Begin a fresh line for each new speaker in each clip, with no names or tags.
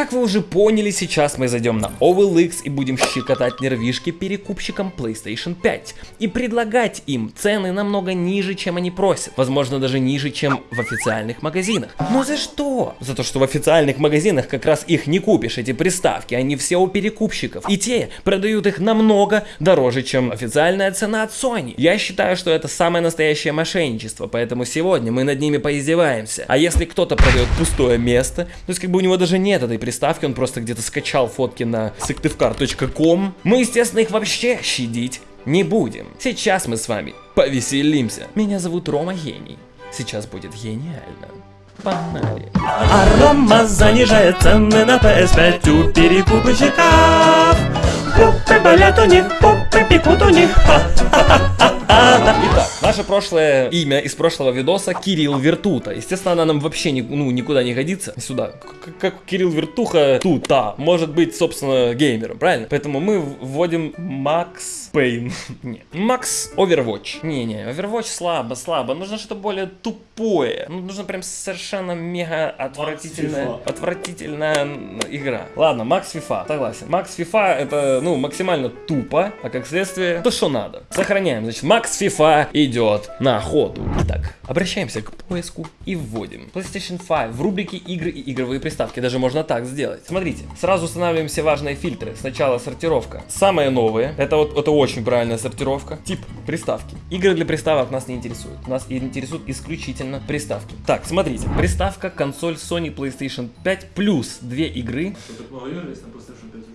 Как вы уже поняли, сейчас мы зайдем на OLX и будем щекотать нервишки перекупщикам PlayStation 5 и предлагать им цены намного ниже, чем они просят. Возможно, даже ниже, чем в официальных магазинах. Но за что? За то, что в официальных магазинах как раз их не купишь, эти приставки, они все у перекупщиков. И те продают их намного дороже, чем официальная цена от Sony. Я считаю, что это самое настоящее мошенничество, поэтому сегодня мы над ними поиздеваемся. А если кто-то продает пустое место, то есть как бы у него даже нет этой приставки, он просто где-то скачал фотки на сыктывкар.ком, мы, естественно, их вообще щадить не будем. Сейчас мы с вами повеселимся. Меня зовут Рома Гений. Сейчас будет гениально. Погнали.
А Рома занижает цены на PS5 у перекупщиков. Попы болят у них, попы пекут у них.
Итак, наше прошлое имя из прошлого видоса Кирилл Вертута. Естественно, она нам вообще ни, ну, никуда не годится. Сюда. К- Как Кирилл Вертуха тута. Может быть, собственно, геймером, правильно? Поэтому мы вводим Макс Пейн. Не. Макс Overwatch. Не-не, Overwatch слабо, слабо. Нужно что-то более тупое. Ну, нужно прям совершенно мега отвратительная, отвратительная игра. Ладно, Макс FIFA, согласен. Макс FIFA это, ну, максимально тупо, а как следствие, то, что надо. Сохраняем. Значит, Макс FIFA идет на охоту. Итак, обращаемся к поиску и вводим PlayStation 5 в рубрике игры и игровые приставки. Даже можно так сделать. Смотрите, сразу устанавливаем все важные фильтры. Сначала сортировка. Самые новые. Это вот это очень правильная сортировка. Тип приставки. Игры для приставок нас не интересуют. Нас интересуют исключительно приставки. Так, смотрите. Приставка, консоль Sony PlayStation 5 плюс две игры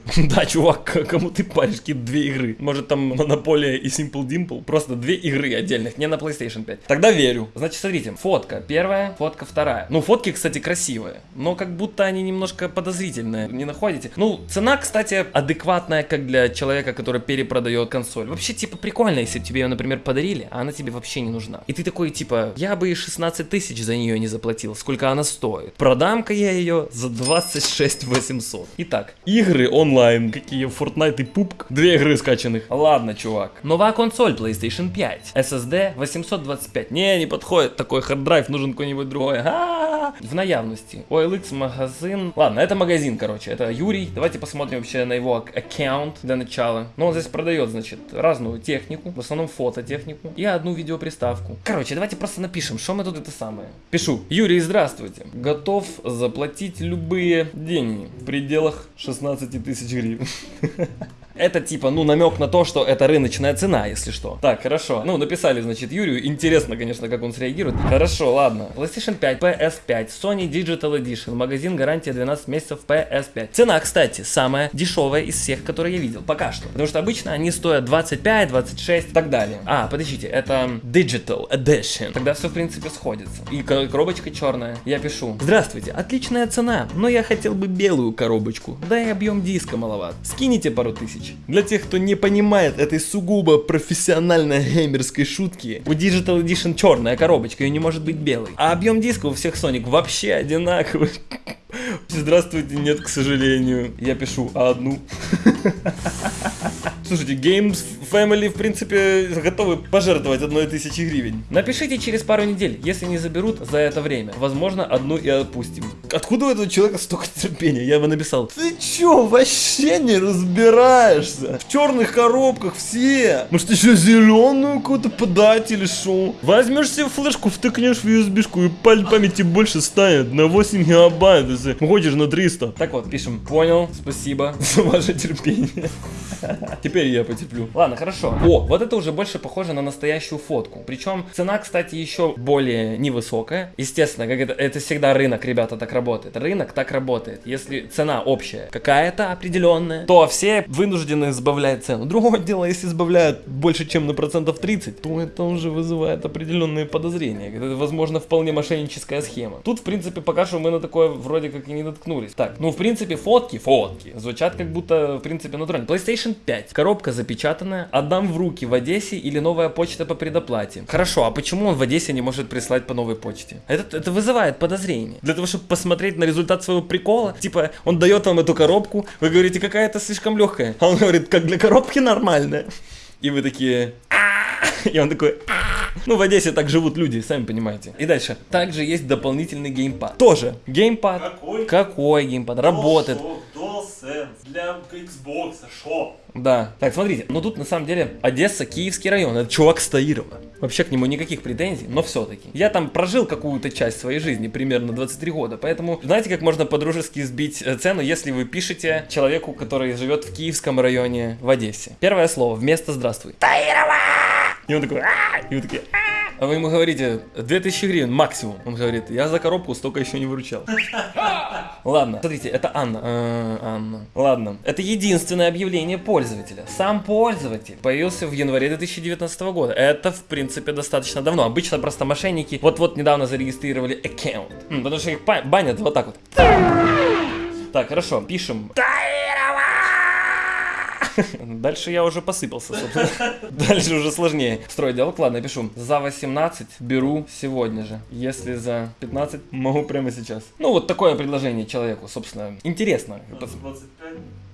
да, чувак, кому ты паришь какие две игры? Может там Монополия и Simple Dimple? Просто две игры отдельных, не на PlayStation 5. Тогда верю. Значит, смотрите, фотка первая, фотка вторая. Ну, фотки, кстати, красивые, но как будто они немножко подозрительные, не находите? Ну, цена, кстати, адекватная, как для человека, который перепродает консоль. Вообще, типа, прикольно, если тебе ее, например, подарили, а она тебе вообще не нужна. И ты такой, типа, я бы и 16 тысяч за нее не заплатил, сколько она стоит. Продам-ка я ее за 26 800. Итак, игры онлайн, какие Fortnite и PUBG. Две игры скачанных. Ладно, чувак. Новая консоль PlayStation 5. SSD 825. Не, не подходит. Такой hard drive, нужен какой-нибудь другой. В наявності. OLX магазин. Ладно, это магазин, короче. Это Юрий. Давайте посмотрим вообще на его ак- аккаунт для начала. Ну, он здесь продает, значит, разную технику. В основном фототехнику. И одну видеоприставку. Короче, давайте просто напишем, что мы тут это самое. Пишу. Юрий, здравствуйте. Готов заплатить любые деньги в пределах 16 тысяч гривен. Это типа, ну, намек на то, что это рыночная цена, если что. Так, хорошо. Ну, написали, значит, Юрию. Интересно, конечно, как он среагирует. Хорошо, ладно. PlayStation 5, PS5, Sony Digital Edition, магазин гарантия 12 месяцев PS5. Цена, кстати, самая дешевая из всех, которые я видел. Пока что. Потому что обычно они стоят 25, 26 и так далее. А, подождите, это Digital Edition. Тогда все, в принципе, сходится. И ко- коробочка черная. Я пишу. Здравствуйте, отличная цена, но я хотел бы белую коробочку. Да и объем диска маловат. Скинете пару тысяч. Для тех, кто не понимает этой сугубо профессиональной геймерской шутки, у Digital Edition черная коробочка, ее не может быть белой. А объем диска у всех Sonic вообще одинаковый. Здравствуйте, нет, к сожалению. Я пишу одну. Слушайте, Games Family, в принципе, готовы пожертвовать одной тысячи гривен. Напишите через пару недель, если не заберут за это время. Возможно, одну и отпустим. Откуда у этого человека столько терпения? Я бы написал. Ты чё, вообще не разбираешься? В черных коробках все. Может, еще зеленую какую-то подать или шо? Возьмешь себе флешку, втыкнешь в USB-шку и паль- памяти больше станет на 8 гигабайт, если хочешь на 300. Так вот, пишем. Понял, спасибо за ваше терпение. Теперь я потеплю. Ладно, хорошо. О, вот это уже больше похоже на настоящую фотку. Причем цена, кстати, еще более невысокая. Естественно, как это, это всегда рынок, ребята, так работает. Рынок так работает. Если цена общая какая-то определенная, то все вынуждены сбавлять цену. Другое дело, если сбавляют больше, чем на процентов 30, то это уже вызывает определенные подозрения. Это, возможно, вполне мошенническая схема. Тут, в принципе, пока что мы на такое вроде как и не наткнулись. Так, ну, в принципе, фотки, фотки, звучат как будто, в принципе, натурально. PlayStation 5. Коробка запечатанная. Отдам в руки в Одессе или новая почта по предоплате. Хорошо, а почему он в Одессе не может прислать по новой почте? Это, это вызывает подозрение. Для того, чтобы посмотреть на результат своего прикола, типа, он дает вам эту коробку, вы говорите, какая-то слишком легкая. А он говорит, как для коробки нормальная. И вы такие... «А-а-а». И он такой... Ну, в Одессе так живут люди, сами понимаете. И дальше. Также есть дополнительный геймпад. Тоже геймпад.
Какой?
Какой геймпад? Работает.
DualSense для Xbox, шо?
Да. Так, смотрите, ну тут на самом деле Одесса, Киевский район, это чувак Стаирова. Вообще к нему никаких претензий, но все-таки. Я там прожил какую-то часть своей жизни, примерно 23 года, поэтому знаете, как можно по-дружески сбить э, цену, если вы пишете человеку, который живет в Киевском районе в Одессе. Первое слово, вместо «здравствуй». Таирова! И он такой, «А!» и вы такие, «А!» А вы ему говорите, 2000 гривен максимум. Он говорит, я за коробку столько еще не выручал. Ладно, смотрите, это Анна. Э, Анна. Ладно, это единственное объявление пользователя. Сам пользователь появился в январе 2019 года. Это, в принципе, достаточно давно. Обычно просто мошенники вот-вот недавно зарегистрировали аккаунт. Потому что их банят вот так вот. Так, хорошо, пишем. Дальше я уже посыпался, собственно. Дальше уже сложнее строить диалог. Ладно, пишу. За 18 беру сегодня же. Если за 15, могу прямо сейчас. Ну, вот такое предложение человеку, собственно. Интересно.
За 25 никогда.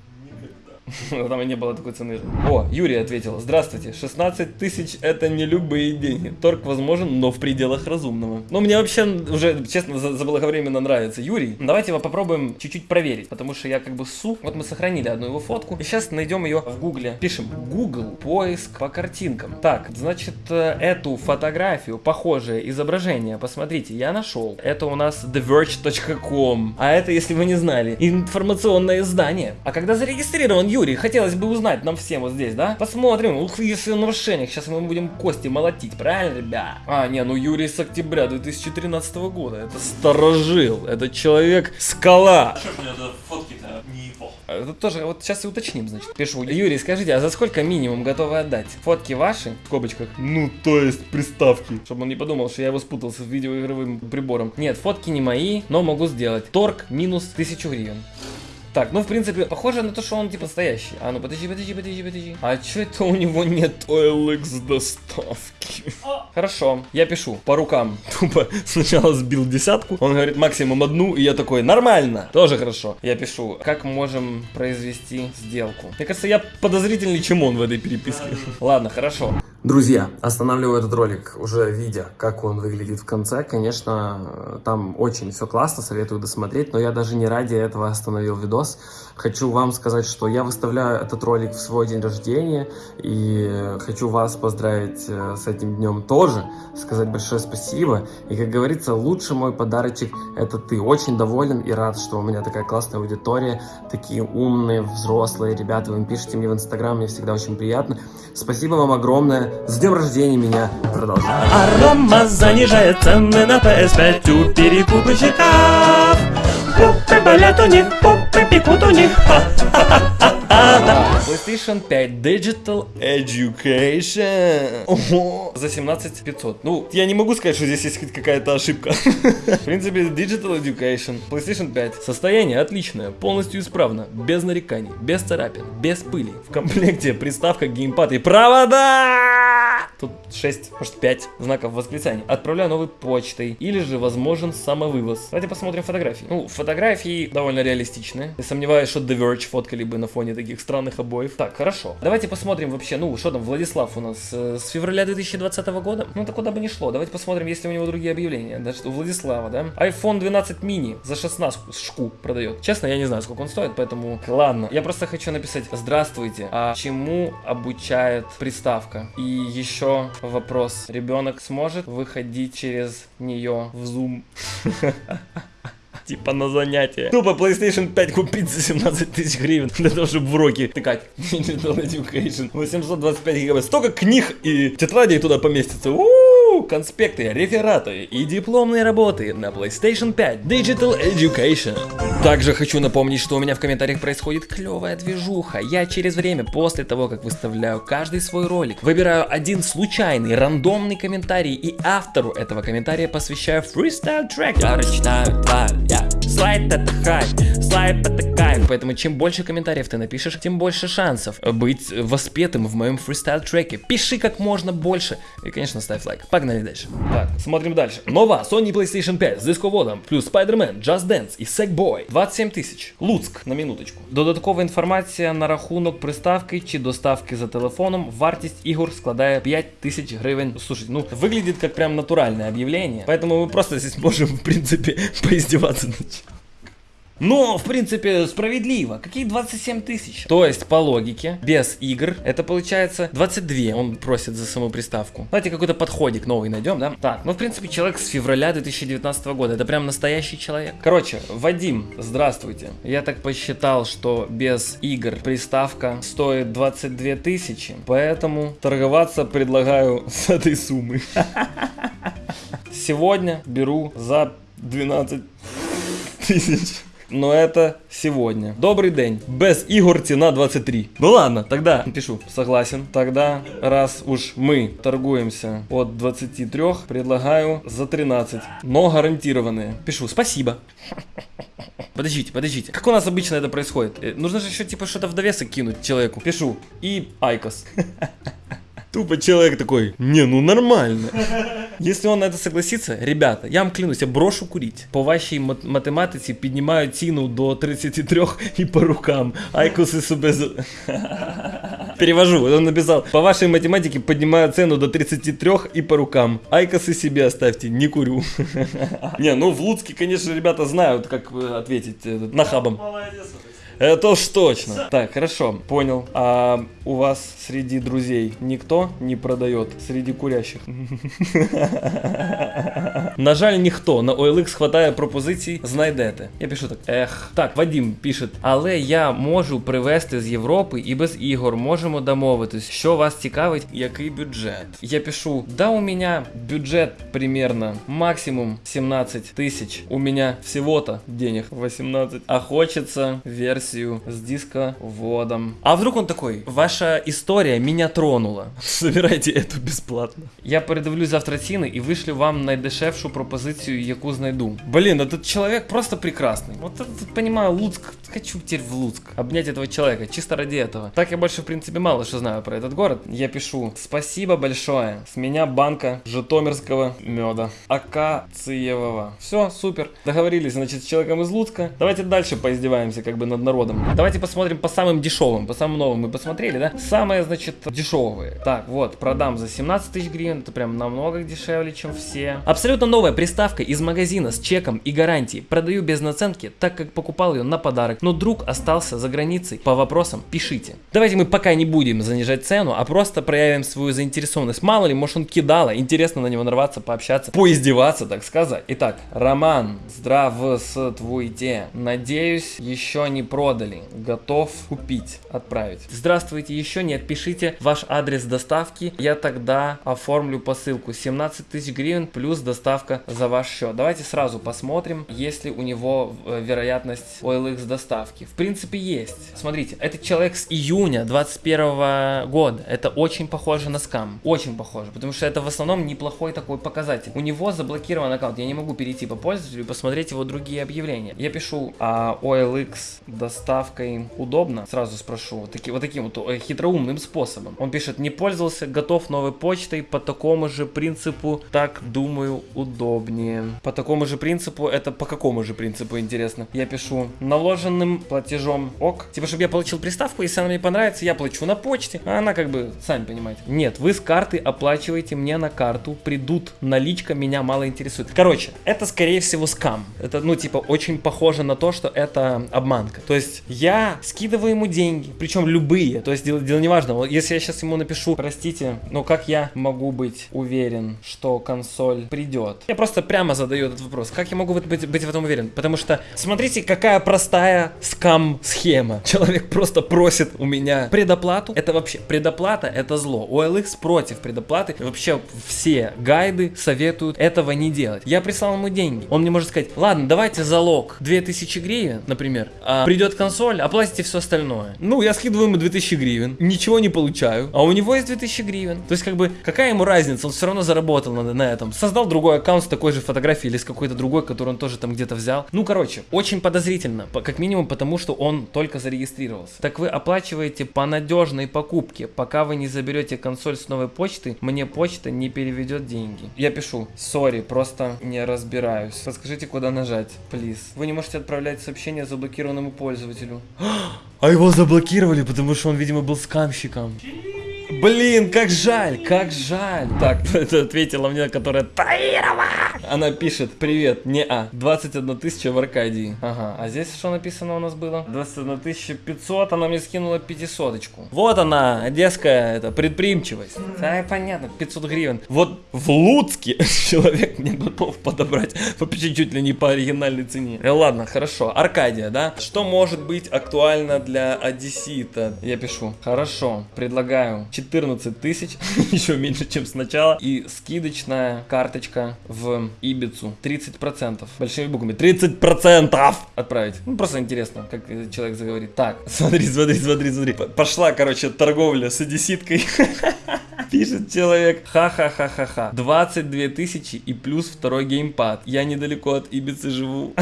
Там и не было такой цены. О, Юрий ответил. Здравствуйте. 16 тысяч это не любые деньги. Торг возможен, но в пределах разумного. Ну, мне вообще уже, честно, за- заблаговременно нравится Юрий. Давайте его попробуем чуть-чуть проверить, потому что я как бы су. Вот мы сохранили одну его фотку. И сейчас найдем ее в гугле. Пишем Google поиск по картинкам. Так, значит, э, эту фотографию, похожее изображение, посмотрите, я нашел. Это у нас TheVerge.com. А это, если вы не знали, информационное издание. А когда зарегистрирован Юрий, хотелось бы узнать нам всем вот здесь, да? Посмотрим, ух, если в нарушениях, сейчас мы будем кости молотить, правильно, ребят? А, не, ну Юрий с октября 2013 года, это старожил, это человек скала.
А что ж у меня фотки-то не его?
А Это тоже, вот сейчас и уточним, значит. Пишу. Юрий, скажите, а за сколько минимум готовы отдать? Фотки ваши? В скобочках. Ну, то есть приставки. Чтобы он не подумал, что я его спутал с видеоигровым прибором. Нет, фотки не мои, но могу сделать. Торг минус 1000 гривен. Так, ну в принципе, похоже на то, что он типа настоящий. А ну подожди, подожди, подожди, подожди. А чё это у него нет OLX доставки? Хорошо, я пишу по рукам. Тупо сначала сбил десятку, он говорит максимум одну, и я такой, нормально, тоже хорошо. Я пишу, как можем произвести сделку. Мне кажется, я подозрительнее, чем он в этой переписке. Ладно, хорошо. Друзья, останавливаю этот ролик, уже видя, как он выглядит в конце. Конечно, там очень все классно, советую досмотреть, но я даже не ради этого остановил видос. Хочу вам сказать, что я выставляю этот ролик в свой день рождения, и хочу вас поздравить э, с этим днем тоже, сказать большое спасибо. И, как говорится, лучший мой подарочек – это ты. Очень доволен и рад, что у меня такая классная аудитория, такие умные, взрослые ребята. Вы пишете мне в Инстаграм, мне всегда очень приятно. Спасибо вам огромное. С днем рождения меня. Продолжаем.
А Рома занижает цены на PS5 у перекупщиков. Попы болят у них, попы пекут у них.
PlayStation 5 Digital Education. Ого. За 17 500. Ну, я не могу сказать, что здесь есть хоть какая-то ошибка. В принципе, Digital Education. PlayStation 5. Состояние отличное, полностью исправно, без нареканий, без царапин, без пыли. В комплекте приставка, геймпад и провода. Тут 6, может 5 знаков восклицания. Отправляю новой почтой. Или же возможен самовывоз. Давайте посмотрим фотографии. Ну, фотографии довольно реалистичные. Я сомневаюсь, что The Verge фоткали бы на фоне таких странных обоев. Так, хорошо. Давайте посмотрим вообще, ну, что там, Владислав у нас э, с февраля 2020 года. Ну, это куда бы ни шло. Давайте посмотрим, есть ли у него другие объявления. Да, что у Владислава, да? iPhone 12 mini за 16 шку продает. Честно, я не знаю, сколько он стоит, поэтому ладно. Я просто хочу написать Здравствуйте. А чему обучает приставка? И еще вопрос. Ребенок сможет выходить через нее в Zoom? Типа на занятия. Тупо PlayStation 5 купить за 17 тысяч гривен для того, чтобы в уроки тыкать. Digital Education. 825 гигабайт. Столько книг и тетрадей туда поместится. У-у-у, конспекты, рефераты и дипломные работы на PlayStation 5 Digital Education. Также хочу напомнить, что у меня в комментариях происходит клевая движуха. Я через время, после того, как выставляю каждый свой ролик, выбираю один случайный, рандомный комментарий и автору этого комментария посвящаю фристайл трек.
Я тварь, я Слайд это хайп, слайд это кайф
контент, поэтому чем больше комментариев ты напишешь, тем больше шансов быть воспетым в моем фристайл треке. Пиши как можно больше и, конечно, ставь лайк. Погнали дальше. Так, смотрим дальше. Нова Sony PlayStation 5 з дисководом, плюс Spider-Man, Just Dance і Sackboy. 27 тисяч. Луцьк, на минуточку. Додаткова інформація на рахунок приставки чи доставки за телефоном. Вартість ігор складає 5 тисяч гривень. Слушай, ну выглядит как прям натуральное объявление, поэтому мы просто здесь можем, в принципе, поиздеваться над чем. Но, в принципе, справедливо. Какие 27 тысяч? То есть, по логике, без игр, это получается 22 он просит за саму приставку. Давайте какой-то подходик новый найдем, да? Так, ну, в принципе, человек с февраля 2019 года. Это прям настоящий человек. Короче, Вадим, здравствуйте. Я так посчитал, что без игр приставка стоит 22 тысячи, поэтому торговаться предлагаю с этой суммы. Сегодня беру за 12 тысяч. Но это сегодня. Добрый день. Без игр цена 23. Ну ладно, тогда пишу. Согласен. Тогда, раз уж мы торгуемся от 23, предлагаю за 13. Но гарантированные. Пишу. Спасибо. Подождите, подождите. Как у нас обычно это происходит? Э, Нужно же еще типа что-то в довесок кинуть человеку. Пишу. И IQOS. Тупо человек такой, не, ну нормально. Если он на это согласится, ребята, я вам клянусь, я брошу курить. По вашій мат- математиці піднімаю ціну до 33 і по рукам. Айкуси себе... за- Перевожу, он написал, по вашей математике поднимаю цену до 33 и по рукам. Айкосы себе оставьте, не курю. Не, ну в Луцке, конечно, ребята знают, как э, ответить э, нахабам. Это уж точно. Так, хорошо, понял. А у вас среди друзей никто не продает среди курящих? На жаль, ніхто на OLX хватає пропозицій, знайдете. Я пишу так. Ех. Так, Вадим пише, але я можу привезти з Європи і без ігор можемо домовитись, що вас цікавить, який бюджет. Я пишу, да у меня бюджет примерно максимум 17 тысяч. У меня всего-то денег 18. А хочется версию с дисководом. А вдруг он такой, ваша история меня тронула. Собирайте эту бесплатно. Я передивлюсь завтра ціни і вишлю вам найдешевшу пропозицію, яку знайду. Блин, этот человек просто прекрасный. Вот это, понимаю, Луцк, хочу теперь в Луцк. Обнять этого человека, чисто ради этого. Так я больше, в принципе, мало что знаю про этот город. Я пишу, спасибо большое. С меня банка житомирского меда. Акациевого. Все, супер. Договорились, значит, с человеком из Луцка. Давайте дальше поиздеваемся как бы над народом. Давайте посмотрим по самым дешевым, по самым новым мы посмотрели, да? Самые, значит, дешевые. Так, вот, продам за 17 тысяч гривен, это прям намного дешевле, чем все. Абсолютно новая приставка из магазина с чеком и гарантией. Продаю без наценки, так как покупал ее на подарок, но друг остался за границей. По вопросам пишите. Давайте мы пока не будем занижать цену, а просто проявим свою заинтересованность. Мало ли, может он кидала, интересно на него нарваться, пообщаться, поиздеваться, так сказать. Итак, Роман, здравствуйте. Надеюсь, еще не продали. Готов купить, отправить. Здравствуйте, еще нет, пишите ваш адрес доставки. Я тогда оформлю посылку. 17 тысяч гривен плюс доставка за ваш счет. Давайте сразу посмотрим, есть ли у него э, вероятность OLX доставки. В принципе, есть. Смотрите, этот человек с июня 21 года. Это очень похоже на скам. Очень похоже, потому что это в основном неплохой такой показатель. У него заблокирован аккаунт. Я не могу перейти по пользователю и посмотреть его другие объявления. Я пишу, а OLX доставкой удобно? Сразу спрошу. Таки, вот таким вот э, хитроумным способом. Он пишет, не пользовался, готов новой почтой по такому же принципу, так думаю, удобнее. По такому же принципу, это по какому же принципу, интересно? Я пишу, наложенным платежом ок. Типа, чтобы я получил приставку, если она мне понравится, я плачу на почте, а она как бы, сами понимаете. Нет, вы с карты оплачиваете мне на карту, придут наличка, меня мало интересует. Короче, это скорее всего скам. Это, ну, типа, очень похоже на то, что это обманка. То есть, я скидываю ему деньги, причем любые, то есть, дело, дело не важно. Если я сейчас ему напишу, простите, но как я могу быть уверен, что консоль придет? Я просто прямо задаю этот вопрос. Как я могу быть, быть, быть в этом уверен? Потому что, смотрите, какая простая скам-схема. Человек просто просит у меня предоплату. Это вообще, предоплата это зло. OLX против предоплаты. Вообще все гайды советуют этого не делать. Я прислал ему деньги. Он мне может сказать, ладно, давайте залог 2000 гривен, например. А придет консоль, оплатите все остальное. Ну, я скидываю ему 2000 гривен, ничего не получаю. А у него есть 2000 гривен. То есть, как бы, какая ему разница? Он все равно заработал на, на этом. Создал другой аккаунт с такой же фотографией или с какой-то другой, который он тоже там где-то взял. Ну, короче, очень подозрительно. По- Как минимум минимум потому, что он только зарегистрировался. Так вы оплачиваете по надежной покупке. Пока вы не заберете консоль с новой почты, мне почта не переведет деньги. Я пишу, сори, просто не разбираюсь. Подскажите, куда нажать, плиз. Вы не можете отправлять сообщение заблокированному пользователю. А его заблокировали, потому что он, видимо, был скамщиком. Блин, как жаль, как жаль. Так, это ответила мне, которая Таирова. Она пишет, привет, не а, 21 тысяча в Аркадии. Ага, а здесь что написано у нас было? 21 тысяча 500, она мне скинула 500 -очку. Вот она, одесская, это, предприимчивость. Да, понятно, 500 гривен. Вот в Луцке человек не готов подобрать по чуть ли не по оригинальной цене. Э, ладно, хорошо, Аркадия, да? Что может быть актуально для одессита? Я пишу, хорошо, предлагаю 14 тысяч, еще меньше, чем сначала. И скидочная карточка в Ибицу 30%. Большими буквами. 30% отправить. Ну, просто интересно, как человек заговорит. Так, смотри, смотри, смотри, смотри. Пошла, короче, торговля с одесситкой. Пишет человек, ха-ха-ха-ха-ха. 22 тысячи и плюс второй геймпад. Я недалеко от Ибицы живу.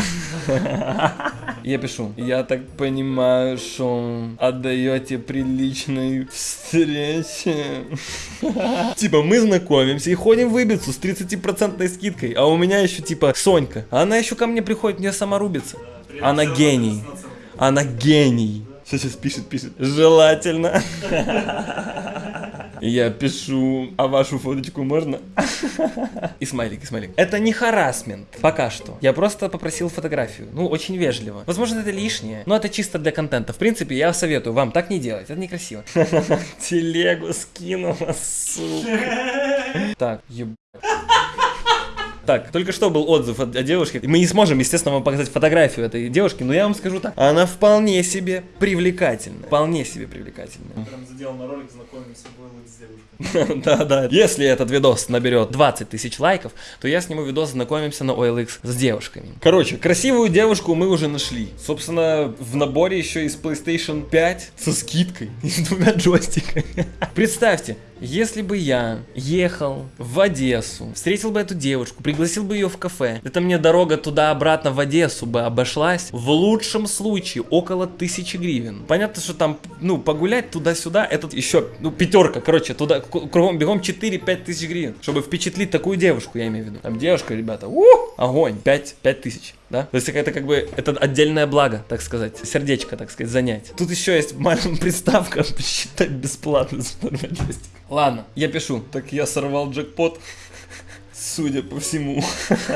Я пишу, я так понимаю, что отдаете приличной встрече. Типа мы знакомимся и ходим в Ибицу с 30% скидкой, а у меня еще типа Сонька. Она еще ко мне приходит, мне сама рубится. Она гений. Она гений. Сейчас пишет, пишет. Желательно. Я пишу, а вашу фоточку можно? И смайлик, и смайлик. Это не харасмент, пока что. Я просто попросил фотографию. Ну, очень вежливо. Возможно, это лишнее, но это чисто для контента. В принципе, я советую вам так не делать. Это некрасиво. Телегу скинула, сука. Так, ебать. Так, только что был отзыв от, от девушки. Мы не сможем, естественно, вам показать фотографию этой девушки, но я вам скажу так. Она вполне себе привлекательна. Вполне себе привлекательна.
Прям задел на ролик, знакомимся с девушкой.
Да, да. Если этот видос наберет 20 тысяч лайков, то я сниму видос, знакомимся на OLX с девушками. Короче, красивую девушку мы уже нашли. Собственно, в наборе еще из PlayStation 5 со скидкой и с двумя джойстиками. Представьте, если бы я ехал в Одессу, встретил бы эту девушку, пригласил бы ее в кафе, это мне дорога туда-обратно в Одессу бы обошлась в лучшем случае около тысячи гривен. Понятно, что там, ну, погулять туда-сюда, этот еще, ну, пятерка, короче, туда кругом бегом 4-5 тысяч гривен, чтобы впечатлить такую девушку, я имею в виду. Там девушка, ребята, ух, огонь, 5, 5 тысяч да? То есть это как бы, это отдельное благо, так сказать, сердечко, так сказать, занять. Тут еще есть маленькая приставка, посчитать бесплатно за джойстик. Ладно, я пишу. Так я сорвал джекпот. Судя по всему.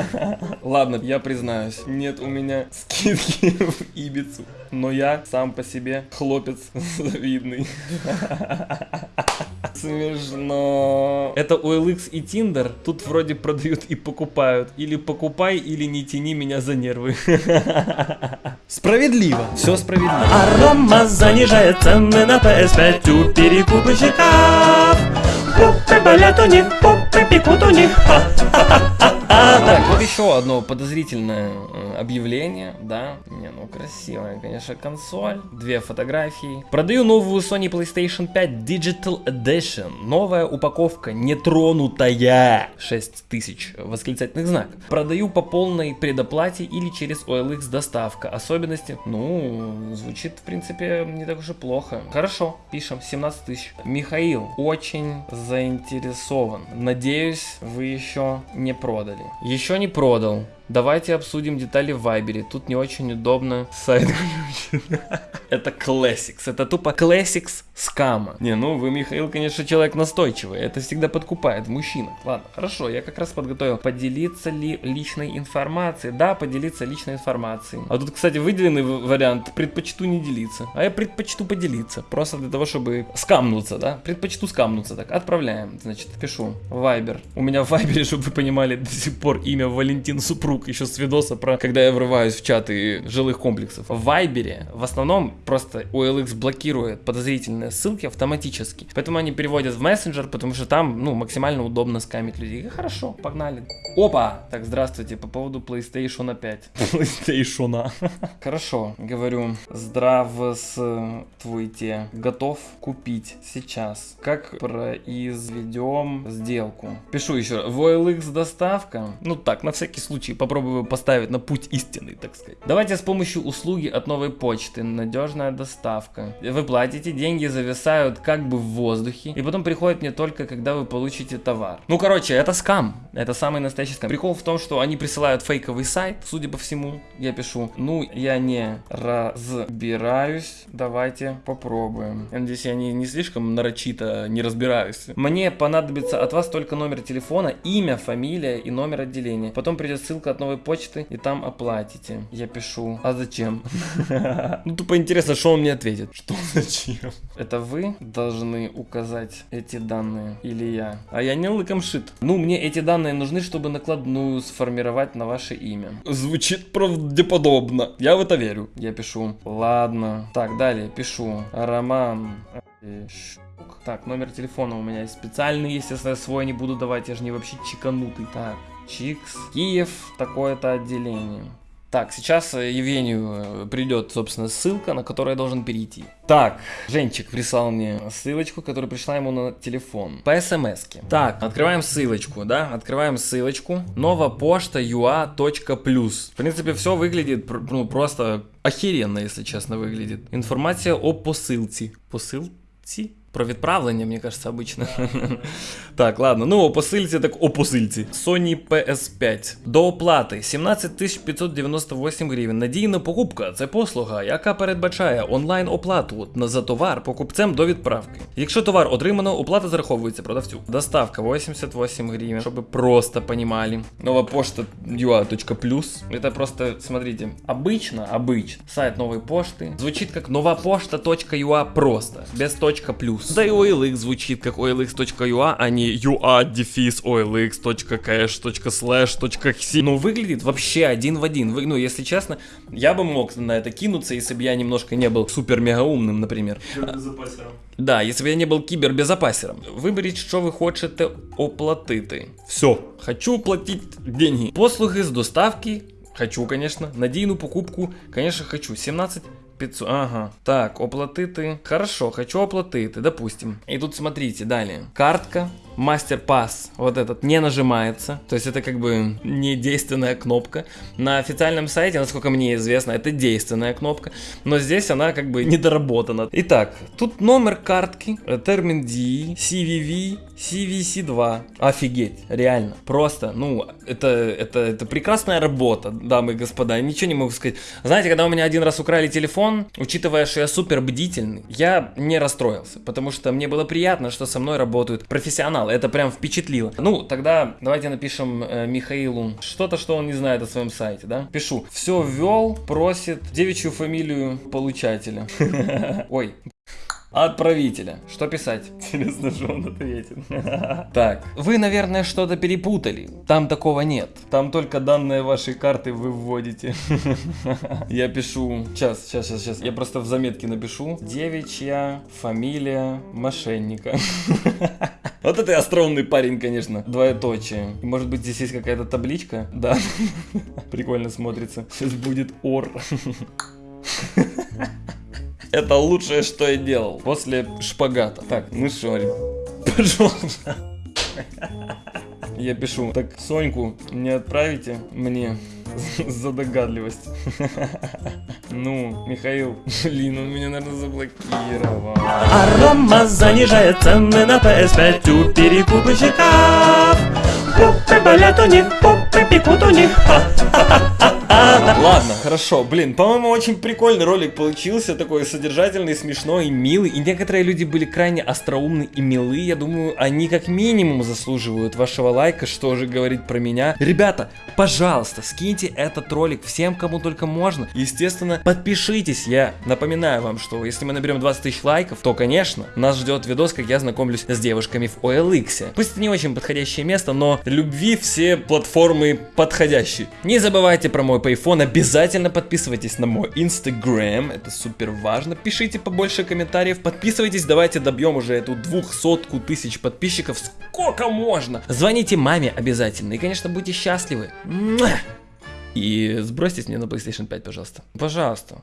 Ладно, я признаюсь, нет у меня скидки в Ибицу. Но я сам по себе хлопец завидный. Смешно. Это OLX и Tinder. Тут вроде продают и покупают. Или покупай, или не тяни меня за нервы. Справедливо. Все справедливо.
Арома занижает цены на PS5 у перекупщиков. Попы болят у них, попы пекут у них.
Так, вот еще одно подозрительное э, объявление, да. Не, ну красивая, конечно, консоль. Две фотографии. Продаю новую Sony PlayStation 5 Digital Edition. Новая упаковка, нетронутая. 6000 восклицательных знаков. Продаю по полной предоплате или через OLX доставка. Особенности, ну, звучит, в принципе, не так уж и плохо. Хорошо, пишем, 17 тысяч. Михаил очень заинтересован. Надеюсь, вы еще не продали. Еще не продал. Давайте обсудим детали в Вайбере. Тут не очень удобно сайт Это Classics. Это тупо Classics скама. Не, ну вы, Михаил, конечно, человек настойчивый. Это всегда подкупает мужчина. Ладно, хорошо, я как раз подготовил. Поделиться ли личной информацией? Да, поделиться личной информацией. А тут, кстати, выделенный вариант предпочту не делиться. А я предпочту поделиться. Просто для того, чтобы скамнуться, да? Предпочту скамнуться. Так, отправляем. Значит, пишу. Вайбер. У меня в Вайбере, чтобы вы понимали, до сих пор имя Валентин Супруг друг еще с видоса про, когда я врываюсь в чаты жилых комплексов. В Вайбере в основном просто OLX блокирует подозрительные ссылки автоматически. Поэтому они переводят в мессенджер, потому что там, ну, максимально удобно скамить людей. И хорошо, погнали. Опа! Так, здравствуйте, по поводу PlayStation 5. PlayStation. Хорошо, говорю, здравствуйте, готов купить сейчас. Как произведем сделку? Пишу еще, в OLX доставка. Ну так, на всякий случай, попробую поставить на путь истины, так сказать. Давайте с помощью услуги от новой почты, надежная доставка. Вы платите, деньги зависают как бы в воздухе, и потом приходят мне только, когда вы получите товар. Ну, короче, это скам, это самый настоящий скам. Прикол в том, что они присылают фейковый сайт, судя по всему, я пишу, ну, я не разбираюсь, давайте попробуем. Надеюсь, я не, не слишком нарочито не разбираюсь. Мне понадобится от вас только номер телефона, имя, фамилия и номер отделения. Потом придет ссылка от новой почты, и там оплатите. Я пишу, а зачем? Ну, тупо интересно, что он мне ответит. Что зачем? Это вы должны указать эти данные или я? А я не лыком шит. Ну, мне эти данные нужны, чтобы накладную сформировать на ваше имя. Звучит правдеподобно. Я в это верю. Я пишу, ладно. Так, далее пишу. Роман. Щук. Так, номер телефона у меня есть специальный, естественно, свой не буду давать, я же не вообще чеканутый. Так, Чикс, Киев, такое-то отделение. Так, сейчас э, Евгению э, придет, собственно, ссылка, на которую я должен перейти. Так, Женчик прислал мне ссылочку, которая пришла ему на телефон. По смс -ке. Так, открываем ссылочку, да? Открываем ссылочку. Ua.plus. В принципе, все выглядит ну, просто охеренно, если честно, выглядит. Информация о посылці. Посылці? Про відправлення, мені кажется, обычно. так, ладно. Ну, о посильці, так о посильці. Sony PS5. До оплати 17 598 гривень. Надійна покупка це послуга, яка передбачає онлайн оплату за товар покупцем до відправки. Якщо товар отримано, оплата зараховується продавцю. Доставка 88 гривен, чтобы просто понимали. Нова почта ua.plus. Это просто, смотрите, обычно, обычно, сайт новой почты звучит как новопошта.ua просто, без точка плюс. Да и OLX звучит как OLX.ua, а не ua-olx.cache.slash.xi. Ну, выглядит вообще один в один. Вы, ну, если честно, я бы мог на это кинуться, если бы я немножко не был супер-мега умным, например. Да, если бы я не был кибербезопасером. Виберіть, що ви хочете оплатити. Все, хочу платить деньги. Послуги з доставки. Хочу, конечно. Надійну покупку, конечно, хочу. 17 500, ага. Так, оплатити. Хорошо, хочу оплатити, допустим. И тут смотрите, далее. Картка, мастер-пас, вот этот, не нажимается. То есть это как бы не действенная кнопка. На официальном сайте, насколько мне известно, это действенная кнопка. Но здесь она как бы недоработана. Итак, тут номер картки, термин DE, CVV, CVC2. Офигеть, реально. Просто, ну, это, это, это прекрасная работа, дамы и господа. Ничего не могу сказать. Знаете, когда у меня один раз украли телефон, учитывая, что я супер бдительный, я не расстроился. Потому что мне было приятно, что со мной работают профессионалы. Это прям впечатлило. Ну, тогда давайте напишем э, Михаилу что-то, что он не знает о своем сайте, да? Пишу. Все ввел, просит девичью фамилию получателя. Ой, Отправителя. Что писать? Интересно, что он ответит. Так, вы, наверное, что-то перепутали. Там такого нет. Там только данные вашей карты вы вводите. Я пишу... Сейчас, сейчас, сейчас, сейчас. Я просто в заметке напишу. Девичья фамилия мошенника. Вот это остроумный парень, конечно. Двоеточие. Может быть здесь есть какая-то табличка? Да. Прикольно смотрится. Сейчас будет ор. Это лучшее, что я делал после шпагата. Так, ну что, пожалуйста. Я пишу, так, Соньку не отправите мне за догадливость. Ну, Михаил, блин, он меня, наверное, заблокировал.
Арома занижает цены на PS5 у перекупщиков. Попы болят у них, попы пекут у них.
Ладно, хорошо. Блин, по-моему, очень прикольный ролик получился. Такой содержательный, смешной милый. И некоторые люди были крайне остроумны и милы. Я думаю, они как минимум заслуживают вашего лайка. Что же говорить про меня? Ребята, пожалуйста, скиньте этот ролик всем, кому только можно. Естественно, подпишитесь. Я напоминаю вам, что если мы наберем 20 тысяч лайков, то, конечно, нас ждет видос, как я знакомлюсь с девушками в OLX. Пусть это не очень подходящее место, но любви все платформы подходящие. Не забывайте про мой Payphone, обязательно подписывайтесь на мой Instagram, это супер важно. Пишите побольше комментариев, подписывайтесь, давайте добьем уже эту двухсотку тысяч подписчиков, сколько можно. Звоните маме обязательно и, конечно, будьте счастливы. И сбросьтесь мне на PlayStation 5, пожалуйста. Пожалуйста.